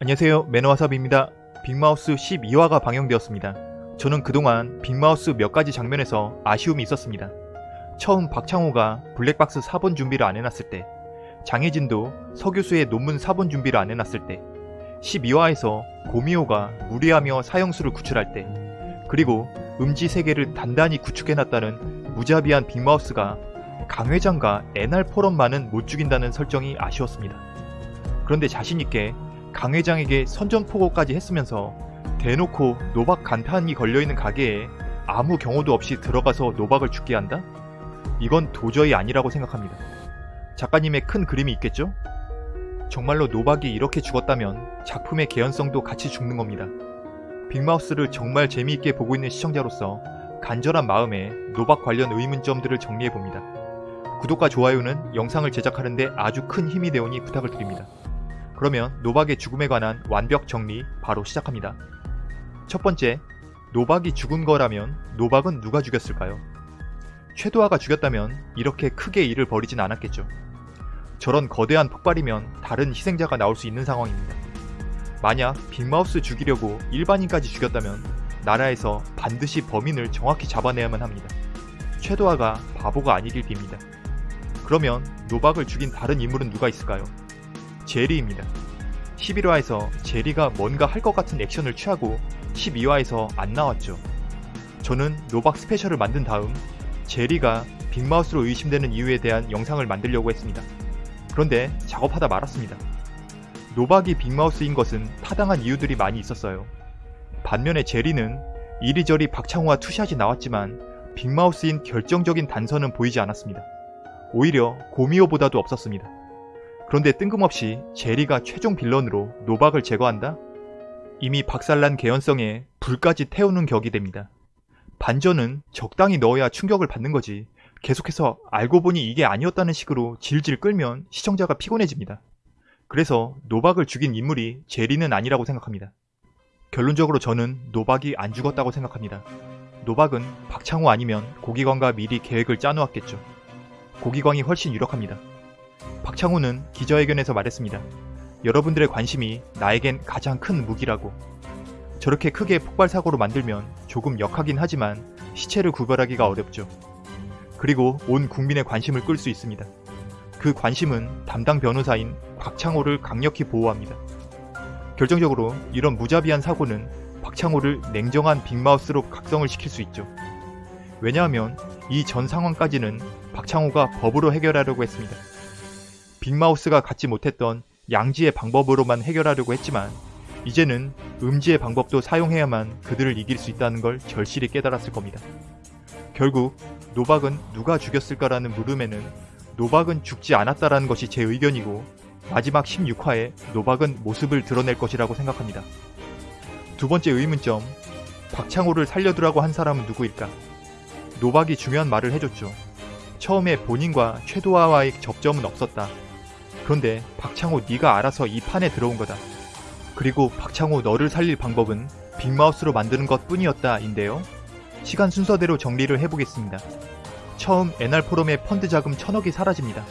안녕하세요 매너와삽입니다. 빅마우스 12화가 방영되었습니다. 저는 그동안 빅마우스 몇 가지 장면에서 아쉬움이 있었습니다. 처음 박창호가 블랙박스 4번 준비를 안 해놨을 때 장혜진도 서교수의 논문 4번 준비를 안 해놨을 때 12화에서 고미호가 무리하며 사형수를 구출할 때 그리고 음지 세계를 단단히 구축해놨다는 무자비한 빅마우스가 강 회장과 NR 포럼만은 못 죽인다는 설정이 아쉬웠습니다. 그런데 자신있게 강 회장에게 선전포고까지 했으면서 대놓고 노박 간판이 걸려있는 가게에 아무 경호도 없이 들어가서 노박을 죽게 한다? 이건 도저히 아니라고 생각합니다. 작가님의 큰 그림이 있겠죠? 정말로 노박이 이렇게 죽었다면 작품의 개연성도 같이 죽는 겁니다. 빅마우스를 정말 재미있게 보고 있는 시청자로서 간절한 마음에 노박 관련 의문점들을 정리해봅니다. 구독과 좋아요는 영상을 제작하는데 아주 큰 힘이 되오니 부탁을 드립니다. 그러면 노박의 죽음에 관한 완벽 정리 바로 시작합니다. 첫 번째, 노박이 죽은 거라면 노박은 누가 죽였을까요? 최도화가 죽였다면 이렇게 크게 일을 벌이진 않았겠죠. 저런 거대한 폭발이면 다른 희생자가 나올 수 있는 상황입니다. 만약 빅마우스 죽이려고 일반인까지 죽였다면 나라에서 반드시 범인을 정확히 잡아내야만 합니다. 최도화가 바보가 아니길 빕니다. 그러면 노박을 죽인 다른 인물은 누가 있을까요? 제리입니다. 11화에서 제리가 뭔가 할 것 같은 액션을 취하고 12화에서 안 나왔죠. 저는 노박 스페셜을 만든 다음 제리가 빅마우스로 의심되는 이유에 대한 영상을 만들려고 했습니다. 그런데 작업하다 말았습니다. 노박이 빅마우스인 것은 타당한 이유들이 많이 있었어요. 반면에 제리는 이리저리 박창호와 투샷이 나왔지만 빅마우스인 결정적인 단서는 보이지 않았습니다. 오히려 고미호보다도 없었습니다. 그런데 뜬금없이 제리가 최종 빌런으로 노박을 제거한다? 이미 박살난 개연성에 불까지 태우는 격이 됩니다. 반전은 적당히 넣어야 충격을 받는 거지 계속해서 알고 보니 이게 아니었다는 식으로 질질 끌면 시청자가 피곤해집니다. 그래서 노박을 죽인 인물이 제리는 아니라고 생각합니다. 결론적으로 저는 노박이 안 죽었다고 생각합니다. 노박은 박창호 아니면 고기광과 미리 계획을 짜놓았겠죠. 고기광이 훨씬 유력합니다. 박창호는 기자회견에서 말했습니다. 여러분들의 관심이 나에겐 가장 큰 무기라고. 저렇게 크게 폭발 사고로 만들면 조금 역하긴 하지만 시체를 구별하기가 어렵죠. 그리고 온 국민의 관심을 끌 수 있습니다. 그 관심은 담당 변호사인 박창호를 강력히 보호합니다. 결정적으로 이런 무자비한 사고는 박창호를 냉정한 빅마우스로 각성을 시킬 수 있죠. 왜냐하면 이 전 상황까지는 박창호가 법으로 해결하려고 했습니다. 빅마우스가 갖지 못했던 양지의 방법으로만 해결하려고 했지만 이제는 음지의 방법도 사용해야만 그들을 이길 수 있다는 걸 절실히 깨달았을 겁니다. 결국 노박은 누가 죽였을까라는 물음에는 노박은 죽지 않았다라는 것이 제 의견이고 마지막 16화에 노박은 모습을 드러낼 것이라고 생각합니다. 두 번째 의문점 박창호를 살려두라고 한 사람은 누구일까? 노박이 중요한 말을 해줬죠. 처음에 본인과 최도화와의 접점은 없었다. 그런데 박창호 네가 알아서 이 판에 들어온 거다. 그리고 박창호 너를 살릴 방법은 빅마우스로 만드는 것 뿐이었다 인데요. 시간 순서대로 정리를 해보겠습니다. 처음 NR 포럼의 펀드 자금 천억이 사라집니다.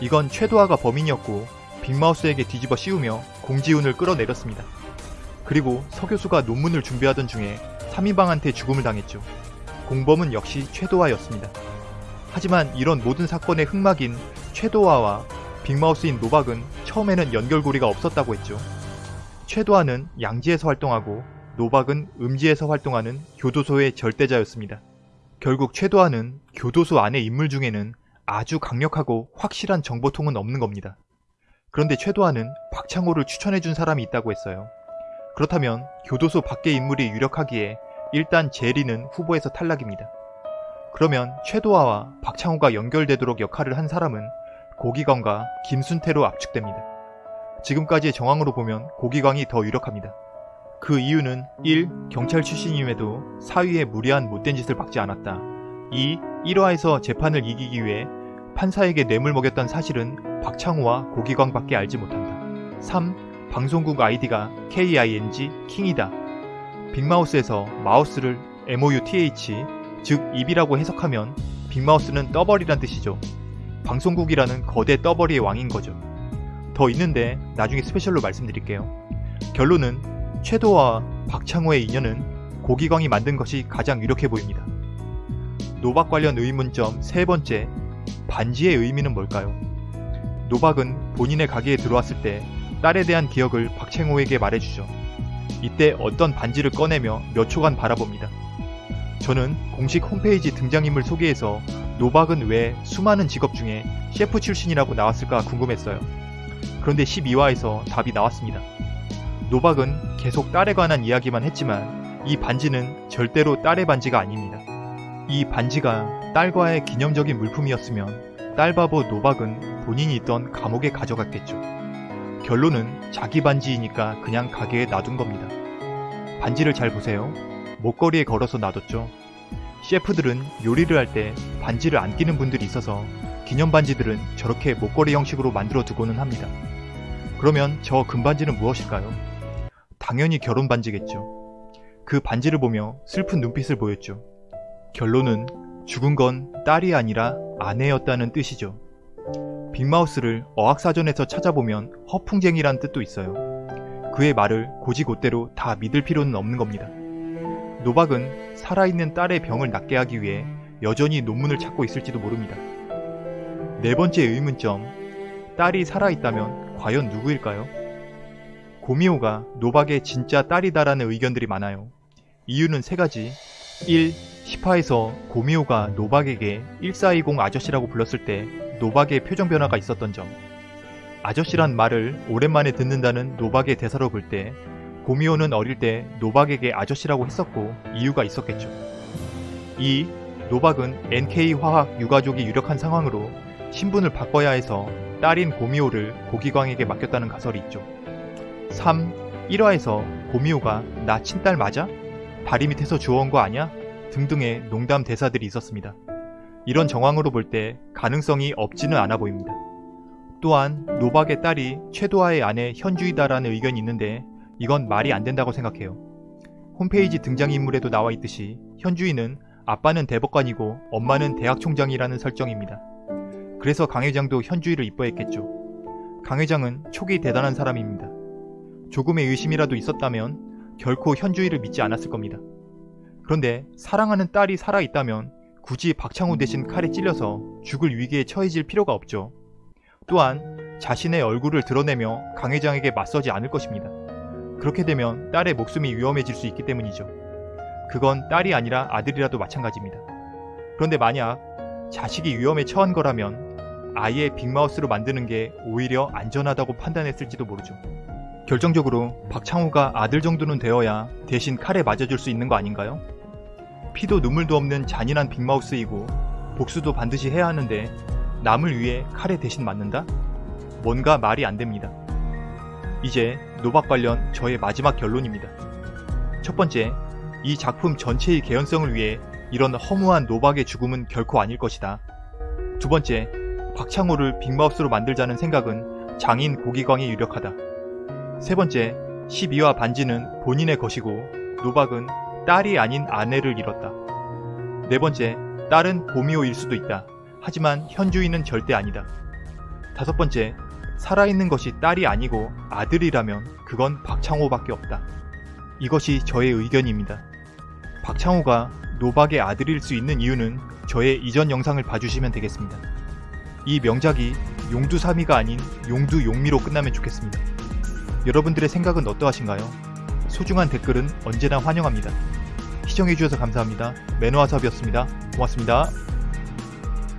이건 최도화가 범인이었고 빅마우스에게 뒤집어 씌우며 공지훈을 끌어내렸습니다. 그리고 서 교수가 논문을 준비하던 중에 3인방한테 죽음을 당했죠. 공범은 역시 최도화였습니다. 하지만 이런 모든 사건의 흑막인 최도화와 빅마우스인 노박은 처음에는 연결고리가 없었다고 했죠. 최도하는 양지에서 활동하고 노박은 음지에서 활동하는 교도소의 절대자였습니다. 결국 최도하는 교도소 안의 인물 중에는 아주 강력하고 확실한 정보통은 없는 겁니다. 그런데 최도하는 박창호를 추천해준 사람이 있다고 했어요. 그렇다면 교도소 밖의 인물이 유력하기에 일단 제리는 후보에서 탈락입니다. 그러면 최도하와 박창호가 연결되도록 역할을 한 사람은 고기광과 김순태로 압축됩니다. 지금까지의 정황으로 보면 고기광이 더 유력합니다. 그 이유는 1. 경찰 출신임에도 사위에 무리한 못된 짓을 박지 않았다. 2. 1화에서 재판을 이기기 위해 판사에게 뇌물 먹였던 사실은 박창호와 고기광밖에 알지 못한다. 3. 방송국 아이디가 KING 킹이다. 빅마우스에서 마우스를 MOUTH 즉 입이라고 해석하면 빅마우스는 떠버리란 뜻이죠. 방송국이라는 거대 떠버리의 왕인 거죠. 더 있는데 나중에 스페셜로 말씀드릴게요. 결론은 최도와 박창호의 인연은 고기광이 만든 것이 가장 유력해 보입니다. 노박 관련 의문점 세 번째, 반지의 의미는 뭘까요? 노박은 본인의 가게에 들어왔을 때 딸에 대한 기억을 박창호에게 말해주죠. 이때 어떤 반지를 꺼내며 몇 초간 바라봅니다. 저는 공식 홈페이지 등장인물 소개에서 노박은 왜 수많은 직업 중에 셰프 출신이라고 나왔을까 궁금했어요. 그런데 12화에서 답이 나왔습니다. 노박은 계속 딸에 관한 이야기만 했지만 이 반지는 절대로 딸의 반지가 아닙니다. 이 반지가 딸과의 기념적인 물품이었으면 딸바보 노박은 본인이 있던 감옥에 가져갔겠죠. 결론은 자기 반지이니까 그냥 가게에 놔둔 겁니다. 반지를 잘 보세요. 목걸이에 걸어서 놔뒀죠. 셰프들은 요리를 할 때 반지를 안 끼는 분들이 있어서 기념 반지들은 저렇게 목걸이 형식으로 만들어 두고는 합니다. 그러면 저 금반지는 무엇일까요? 당연히 결혼 반지겠죠. 그 반지를 보며 슬픈 눈빛을 보였죠. 결론은 죽은 건 딸이 아니라 아내였다는 뜻이죠. 빅마우스를 어학사전에서 찾아보면 허풍쟁이란 뜻도 있어요. 그의 말을 고지곳대로 다 믿을 필요는 없는 겁니다. 노박은 살아있는 딸의 병을 낫게 하기 위해 여전히 논문을 찾고 있을지도 모릅니다. 네 번째 의문점, 딸이 살아있다면 과연 누구일까요? 고미호가 노박의 진짜 딸이다라는 의견들이 많아요. 이유는 세 가지. 1. 10화에서 고미호가 노박에게 1420 아저씨라고 불렀을 때 노박의 표정 변화가 있었던 점. 아저씨란 말을 오랜만에 듣는다는 노박의 대사로 볼 때 고미호는 어릴 때 노박에게 아저씨라고 했었고 이유가 있었겠죠. 2. 노박은 NK 화학 유가족이 유력한 상황으로 신분을 바꿔야 해서 딸인 고미호를 고기광에게 맡겼다는 가설이 있죠. 3. 1화에서 고미호가 나 친딸 맞아? 다리 밑에서 주워온 거 아냐? 등등의 농담 대사들이 있었습니다. 이런 정황으로 볼 때 가능성이 없지는 않아 보입니다. 또한 노박의 딸이 최도아의 아내 현주이다라는 의견이 있는데 이건 말이 안 된다고 생각해요. 홈페이지 등장인물에도 나와 있듯이 현주이는 아빠는 대법관이고 엄마는 대학 총장이라는 설정입니다. 그래서 강 회장도 현주이를 이뻐했겠죠. 강 회장은 촉이 대단한 사람입니다. 조금의 의심이라도 있었다면 결코 현주이를 믿지 않았을 겁니다. 그런데 사랑하는 딸이 살아있다면 굳이 박창호 대신 칼에 찔려서 죽을 위기에 처해질 필요가 없죠. 또한 자신의 얼굴을 드러내며 강 회장에게 맞서지 않을 것입니다. 그렇게 되면 딸의 목숨이 위험해질 수 있기 때문이죠. 그건 딸이 아니라 아들이라도 마찬가지입니다. 그런데 만약 자식이 위험에 처한 거라면 아예 빅마우스로 만드는 게 오히려 안전하다고 판단했을지도 모르죠. 결정적으로 박창호가 아들 정도는 되어야 대신 칼에 맞아줄 수 있는 거 아닌가요? 피도 눈물도 없는 잔인한 빅마우스이고 복수도 반드시 해야 하는데 남을 위해 칼에 대신 맞는다? 뭔가 말이 안 됩니다. 이제 노박 관련 저의 마지막 결론입니다. 첫 번째, 이 작품 전체의 개연성을 위해 이런 허무한 노박의 죽음은 결코 아닐 것이다. 두 번째, 박창호를 빅마우스로 만들자는 생각은 장인 고기광이 유력하다. 세 번째, 12화 반지는 본인의 것이고 노박은 딸이 아닌 아내를 잃었다. 네 번째, 딸은 고미호일 수도 있다. 하지만 현주인은 절대 아니다. 다섯 번째, 살아있는 것이 딸이 아니고 아들이라면 그건 박창호밖에 없다. 이것이 저의 의견입니다. 박창호가 노박의 아들일 수 있는 이유는 저의 이전 영상을 봐주시면 되겠습니다. 이 명작이 용두사미가 아닌 용두용미로 끝나면 좋겠습니다. 여러분들의 생각은 어떠하신가요? 소중한 댓글은 언제나 환영합니다. 시청해주셔서 감사합니다. 매너와섭이었습니다. 고맙습니다.